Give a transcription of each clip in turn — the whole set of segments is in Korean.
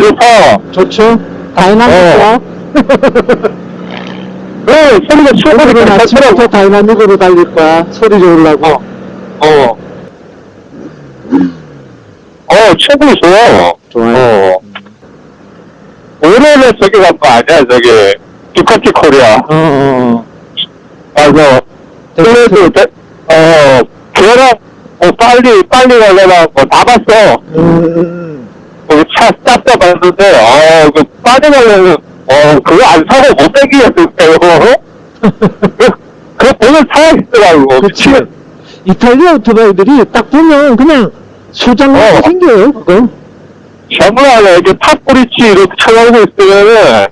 좋다. 좋죠? dynamic이야. 네, 소리가 최고로 오늘은 아침부터. dynamic으로 달릴 거야. 소리 좋으려고. 어. 어, 최고로 좋아. 좋아요. 어. 올해는 저기 간거 아니야, 저기. Ducati Korea. 어, 어, 어. 가서, 그래도, 대- 어, 걔랑, 어, 빨리, 빨리 가려고 뭐다 봤어. 음, 음, 거기 차 쌌다 봤는데, 어, 그 가려면, 어, 그거 안 사고 못 빼기였을까요? 그, 그 보면 사야겠더라고. 그치. 이탈리아 오토바이들이 딱 보면 그냥 소장만 어. 생겨요, 그거. 정말 이게 top bridge 이렇게 쳐나오고 있으면은,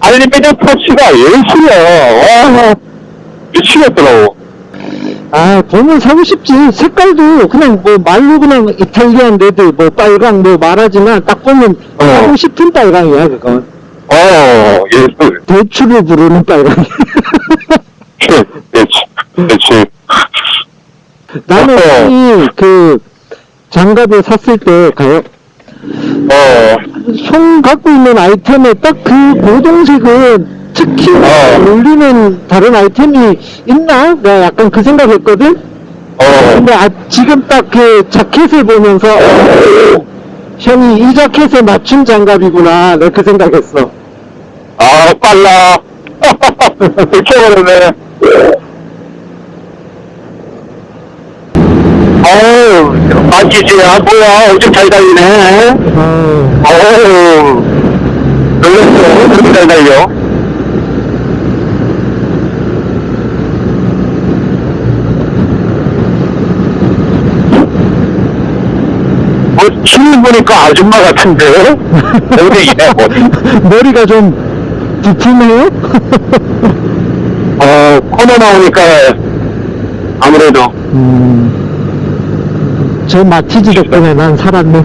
알루미늄 터치가 예술이야. 와, 미치겠더라고. 아, 보면 사고 싶지. 색깔도 그냥 뭐 말로 그냥 Italian red, 뭐 빨강 뭐 말하지만 딱 보면 어. 사고 싶은 빨강이야, 그건. 어, 예술. 대추를 부르는 빨강. 그치, 그치. 나는 어. 이그 장갑을 샀을 때 가요. 어, 손 갖고 있는 아이템에 딱그 고동색은 특히 어. 어울리는 다른 아이템이 있나? 내가 약간 그 생각했거든? 어, 근데 아, 지금 딱 그 자켓을 보면서 어, 형이 이 자켓에 맞춘 장갑이구나 내가 그 생각했어 아, 빨라. 미쳐버렸네. 어우, 맞기지. 아, 뭐야. 엄청 잘 달리네. 어, 어우, 놀랬어. 엄청 잘 달려. 뭐, 춤 보니까 아줌마 같은데? 머리이네, 머리. 머리가 좀 부품해요? 어, 코너 나오니까 아무래도 음, 저 마티즈 덕분에 난 살았네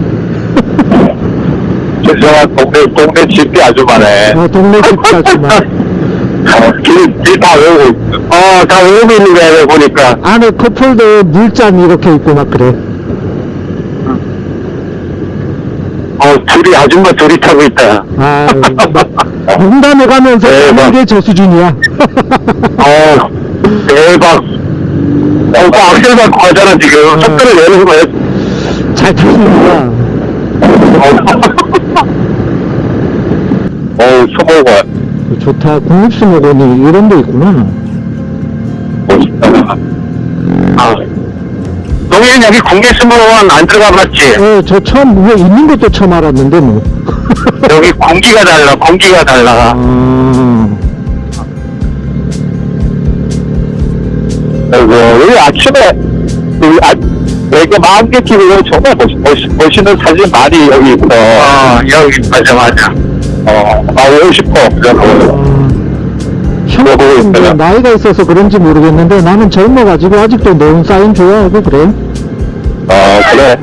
죄송한 동네, 동네 집이 아주마네. 어, 동네 어, 길, 길다 외우고 있어. 어, 다 외우고 있는 거야, 보니까. 안에 컵홀더에 물잔 이렇게 있고 막 그래 어, 둘이, 아줌마 둘이 타고 있다. 아, 막 농담해가면서 네, 하는 막- 게저 수준이야. 어, 대박. 어, 그 악셀 받고 가잖아, 지금. 속도를 내는 거야. 잘 타시는구나. 어우, 소모관. 좋다. 국립수목원이 이런 데 있구나. 멋있다. 아. 동현 여기 국립수목원 안 들어가 봤지? 어, 저 처음, 뭐 있는 것도 처음 알았는데, 뭐. 여기 공기가 달라, 공기가 달라. 아, 아이고, 여기 아침에, 여기 아, 여기 만개 TV가 정말 멋, 멋, 멋있는 사진 많이 여기 있어. 어, 여기, 맞아, 맞아. 어, 아, 오고 싶어. 그래서. 아. 형은 있어요. 나이가 있어서 그런지 모르겠는데, 나는 젊어가지고 아직도 네온 사인 좋아하고 그래. 어, 그래.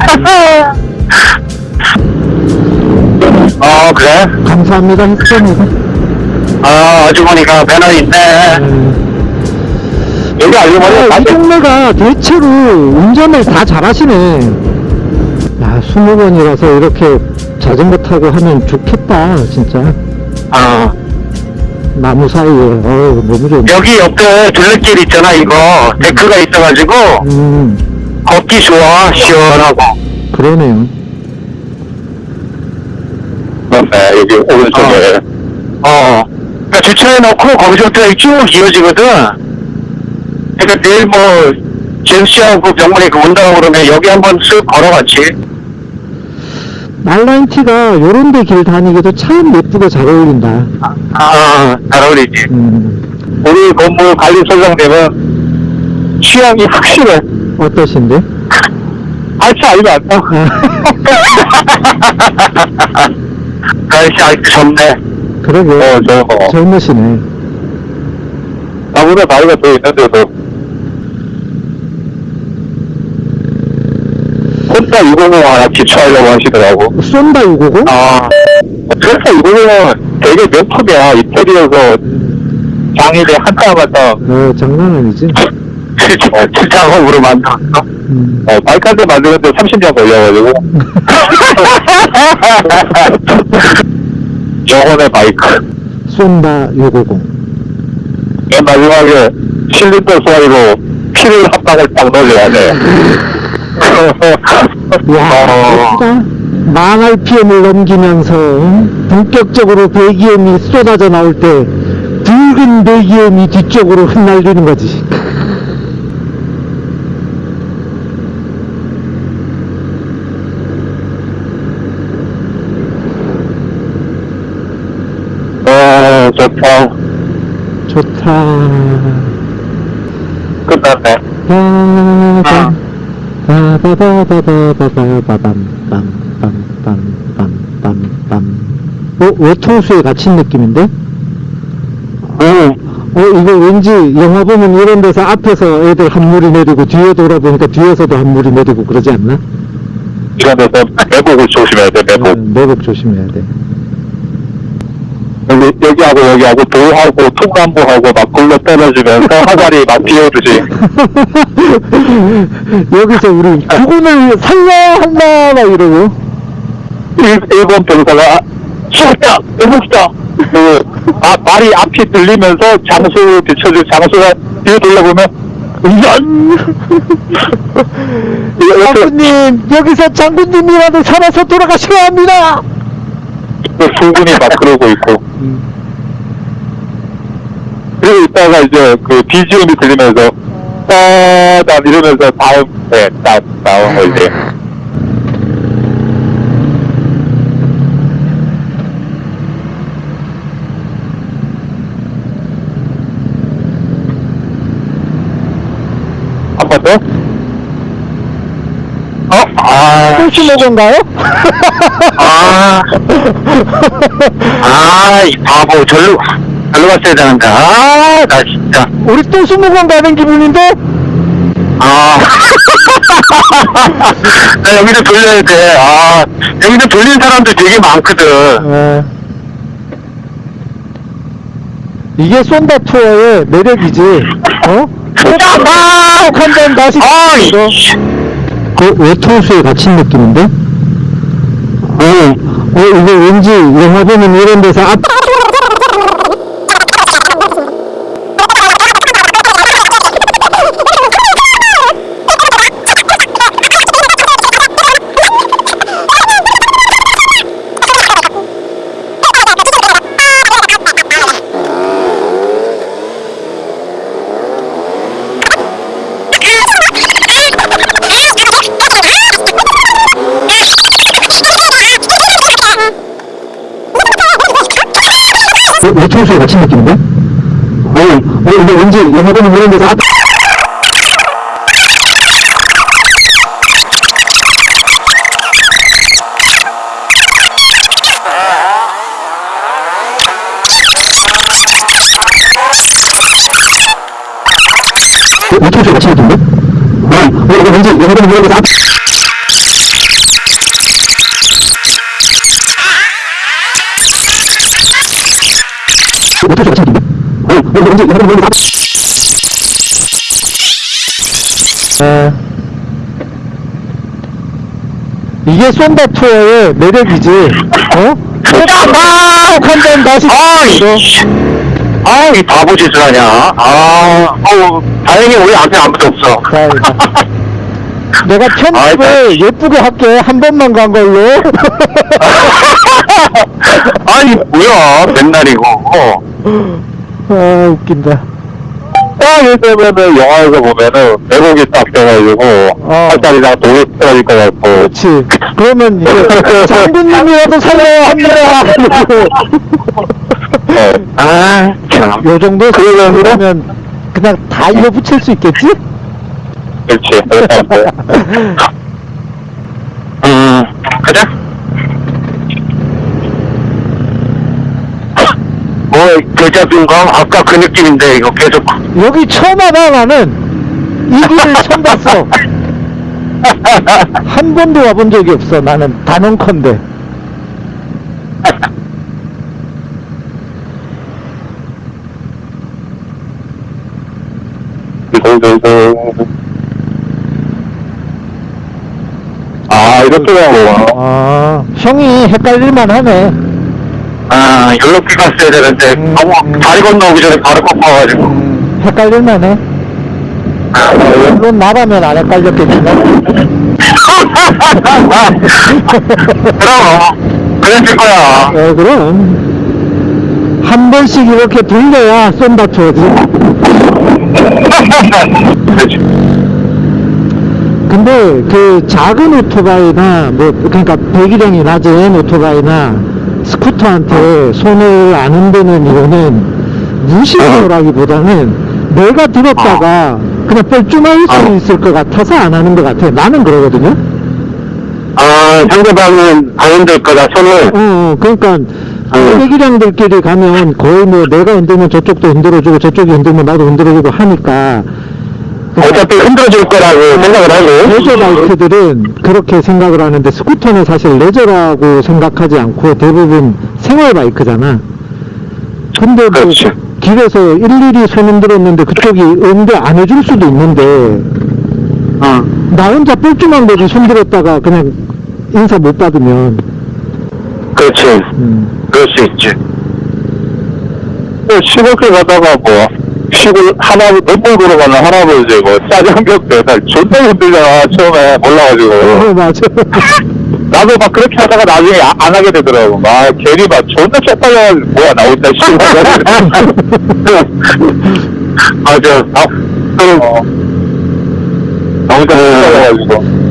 어, 그래? 감사합니다 내가. 아, 아주머니가 매너 있네. 여기 아주머니 아, 이 동네가 대체로 운전을 다 잘하시네. 야, 수목원이라서 이렇게 자전거 타고 하면 좋겠다, 진짜. 어, 나무 사이에, 어우, 너무 좋네. 여기 옆에 둘레길 있잖아, 이거. 데크가 있어가지고, 음, 걷기 좋아, 시원하고. 그러네요. 네, 여기 오른쪽에. 어. 그러니까 주차해놓고 거기서부터 쭉 이어지거든. 그러니까 내일 뭐, 제수씨하고 병원에 그 온다고 그러면 여기 한번 쓱 걸어갔지. 말라인티가 요런 데 길 다니기도 참 예쁘고 잘 어울린다. 아, 잘 어울리지. 음, 우리 건물 관리소장님은 취향이 확실해. 어떠신데? 알지 알면 안 돼. 아저씨 알기 좋네. 그러게. 어, 저, 어. 젊으시네. 나보다 나이가 더 있는데도. 혼자 650 하나 기초하려고 하시더라고. 쏜다, 650? 아, 그래서 650은 되게 명품이야. 이태리에서 장일에 한땀 한땀 어, 장난 아니지. 작업으로 만들었어. 음. 어, 바이크한테 만드는데 30년 걸려가지고. 영혼의 바이크. 쏜다 650 맨 마지막에 실린더 소리로 피를 한 방울 딱 넣어줘야 돼. 와 어, 멋지다. 망 RPM을 넘기면서 본격적으로 배기음이 쏟아져 나올 때 붉은 배기음이 뒤쪽으로 흩날리는 거지. 어, 좋다. 좋다. 끝났네. 빠밤 빠바바바바바바밤 빰빰빰빰빰빰 어? 외통수에 갇힌 느낌인데? 응. 어 이거 왠지 영화 보면 이런 데서 앞에서 애들 한 무리 내리고 뒤에 돌아보니까 뒤에서도 한 무리 내리고 그러지 않나? 이런 데서 매복을 조심해야 돼, 매복. 음, 내복 조심해야 돼 여기, 여기하고 여기하고 돌하고 통나무하고 막 굴러 떨어지면서 화살이 막 비오듯이. 여기서 우리 그분을 살려야 한다 막 이러고 일, 일본 병사가, 쏘다! 해봅시다! 그, 아, 말이 앞이 들리면서 장수 비춰줄 장수가 뒤에 돌려보면, 이렇게 장군님 여기서 장군님이라도 살아서 돌아가셔야 합니다 수군이 막 그러고 있고. 그리고 이따가 이제 그 BGM이 들리면서, 따단 이러면서 다음, 네, 딱 나온 거 이제. 한번 더? 어? 아. 호시모건가요? 아. 아, 이 바보, 절로, 절로 갔어야 되는데. 아, 나 진짜. 우리 또 수목원 가는 기분인데? 아. 나 여기도 돌려야 돼. 아, 여기도 돌린 사람들 되게 많거든. 어. 이게 쏜다 투어의 매력이지 어? 아! 한잔 다시 아, 이. 그 외통수에 갇힌 느낌인데? 어, 어 이거 왠지 영화 보면 이런 데서 앞 외통수에 갇힌 느낌인데? 어, 어 이거 왠지 영화 보면 이런 데서 앞 외통수에 갇힌 느낌인데? 어, 어 이거 왠지 영화 보면 이런 데서 앞 갇힌 느낌인데? 어, 어 보면 이런 데서 앞 네. 이게 쏜다 투어의 매력이지, 어? 다시. 아, 이. 아, 이 바보 짓을 하냐. 아, 어, 다행히 우리 앞에 아무도 없어. 다행이다. 내가 편집을 예쁘게 할게. 한 번만 간 걸로. 아니, 뭐야, 맨날 이거. 아, 웃긴다. 딱 이러면은 영화에서 보면은 매복이 딱 돼가지고 어. 팔다리랑 돌이 떨어질 것 같고 그렇지. 그러면 이제 장군님이라도 살려야 합니다. 어. 아, 참. 요 정도 그러면- 그러면 그냥 다 이어 붙일 수 있겠지? 그렇지. 그렇다. 음, 가자. 뭐, 겨자빈가? 아까 그 느낌인데, 이거 계속. 여기 처음 와봐 나는 이 길을 처음 봤어 한 번도 와본 적이 없어 나는 단언컨대. 아, 이것도요. 아, 형이 헷갈릴만 하네. 아, 연락비 갔어야 되는데, 음, 너무 음. 다리 건너오기 전에 바로 꺾어가지고. 음, 헷갈릴만 해. 아, 물론 나라면 안 헷갈렸겠지만. 그럼, 그랬을 거야. 어, 그럼. 한 번씩 이렇게 돌려야 쏜다 쳐지. 그렇지. 근데 그 작은 오토바이나 뭐 그러니까 배기량이 낮은 오토바이나 스쿠터한테 손을 안 흔드는 이유는 무시하라기보다는 내가 들었다가 그냥 뻘쭘할 수 어. 있을 것 같아서 안 하는 것 같아. 나는 그러거든요. 아, 상대방은 안 흔들 거다, 손을. 어, 어, 그러니까 어. 배기량들끼리 가면 거의 뭐 내가 흔들면 저쪽도 흔들어주고 저쪽이 흔들면 나도 흔들어주고 하니까 어차피 흔들어줄 거라고 생각을 하고. 레저 바이크들은 그렇게 생각을 하는데 스쿠터는 사실 레저라고 생각하지 않고 대부분 생활 바이크잖아. 근데 뭐 그렇지. 길에서 일일이 손 흔들었는데 그쪽이 응대 안 해줄 수도 있는데 어. 나 혼자 뻘쭘한 거지 손 들었다가 그냥 인사 못 받으면 그렇지. 음. 그럴 수 있지. 뭐 시골길 가다가 뭐, 시골 하나, 몇번 걸어가는 할아버지, 뭐, 짜장면 배달 존나 힘들잖아, 처음에 몰라가지고. 어 맞아 나도 막 그렇게 하다가 나중에 아- 안 하게 되더라고. 막 괜히 막 존나 쪽팔려가지고, 뭐야, 나 혼자 시골 맞아. 나, 어. 나 혼자 쪽팔려가지고.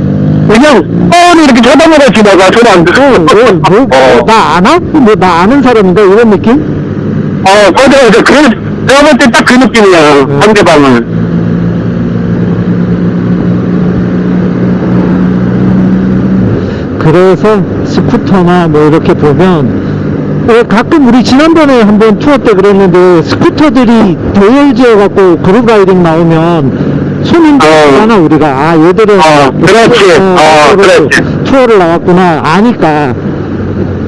그냥 뻔히 이렇게 쳐다보고 지나가, 전화 안 들어. 뭐, 어. 나 아나? 뭐 나 아는 사람인가 이런 느낌? 어, 맞아, 맞아. 그, 내가 볼 때 딱 그 느낌이야, 음. 상대방은. 그래서 스쿠터나 뭐 이렇게 보면 왜 가끔 우리 지난번에 한번 투어 때 그랬는데 스쿠터들이 대열지어 갖고 group riding 나오면 손흔들잖아 우리가 아 얘들은 어, 그렇지. 어, 투어를- 그렇지. 투어를 나왔구나 아니까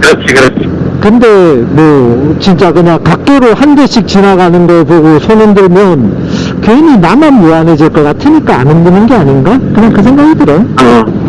그렇지, 그렇지. 근데 뭐 진짜 그냥 각도로 한 대씩 지나가는 거 보고 손 흔들면 괜히 나만 무안해질 것 같으니까 안 흔드는 게 아닌가? 그냥 그 생각이 들어 어.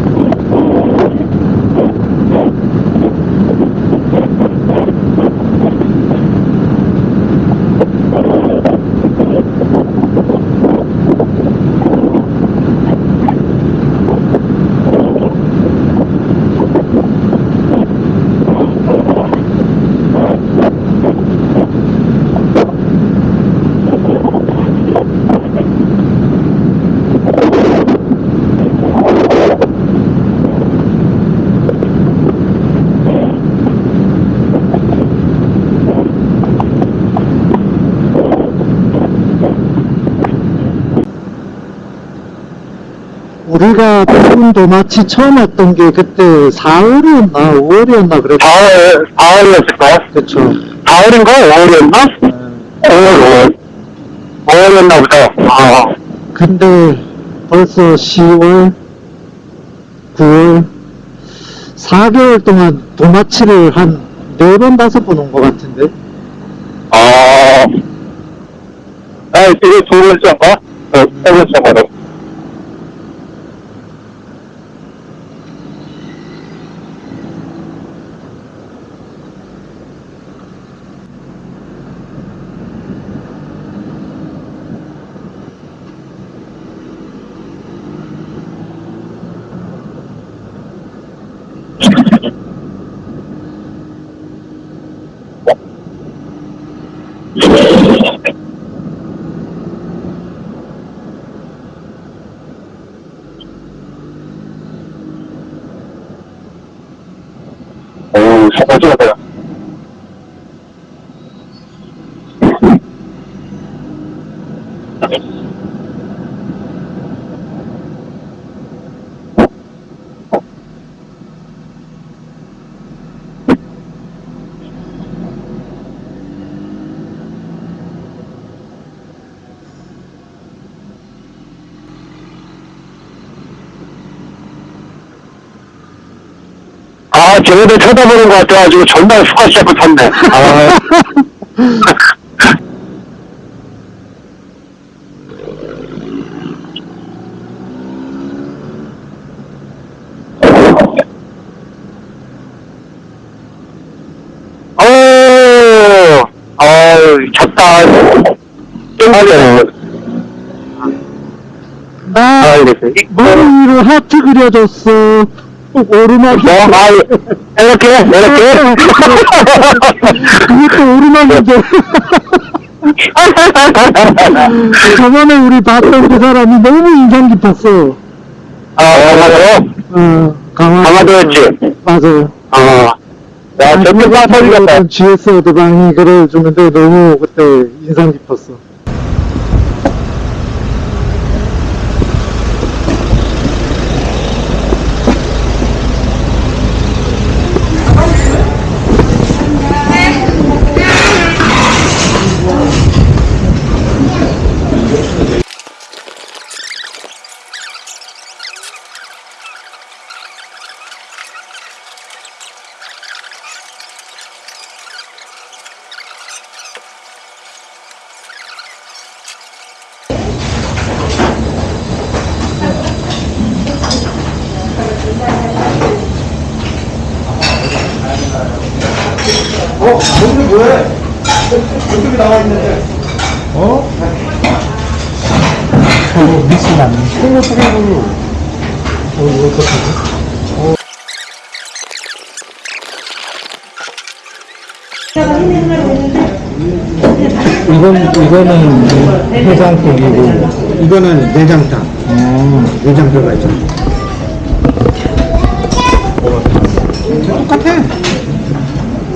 우리가 푸른 도마치 처음 왔던 게 그때 4월이었나 5월이었나 그랬 4월, 4월이었을까? 그쵸 4월인가? 5월이었나? 5월, 5월. 5월이었나 보다. 아, 근데 벌써 10월 9월 4개월 동안 도마치를 한 4번 5번 온 것 같은데 아. 아, 이게 두 번째인가? 어, 세 번째인가? 오, 정말 좋 쟤네들 쳐다보는 것 같아가지고 전날 수가 시작을 탔네. 아. 아, 이랬어요. 머리 위로 하트 그려줬어. 오르막이. 뭐, 아, 이렇게, 이렇게. 그것도 오르막인데. 저번에 우리 봤던 그 사람이 너무 인상 깊었어. 아, 맞아요? 어, 강화. 강화도였지? 맞아요. 아, 야, 전부 다 터지겠다. GS 어드방이 그려주는데 너무 그때 인상 깊었어. 어? 미스 나네. 콩고 소금으로. 어, 이거 어떡하지? 이건, 이거는 해장국이고, 이거는 내장탕. 어, 내장 들어가 있잖아.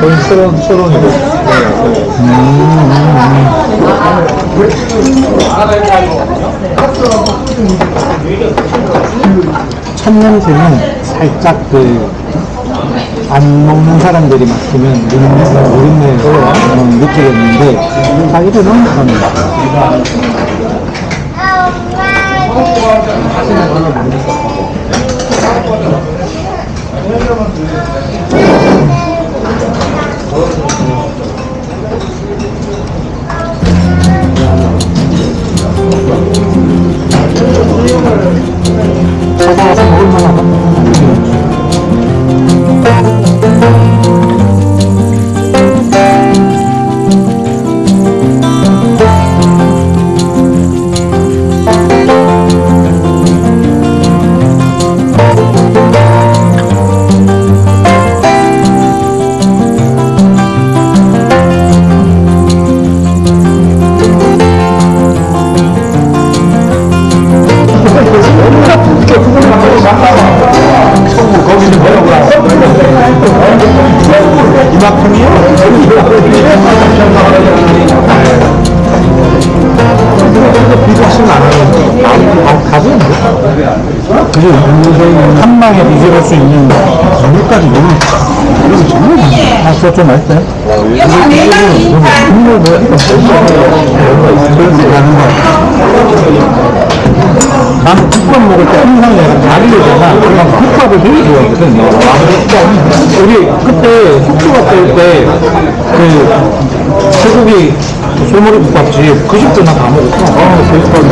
거의 서론, 서론이고. 첫 냄새는 살짝 그, 안 먹는 사람들이 맡으면 누린내, 누린내로 어, 느끼겠는데, 자기들은 그런 찾아와서 먹을 좀 맛있어요? 국물 뭐 그래서 가는 거야 나는 국밥 먹을 때 항상 내가 다리를 내가 국밥을 되게 좋아하거든 우리 그때 속초 갔을 때그 소고기 소머리 국밥집 그 집도 나 다 먹었어. 아, 제일 좋아하지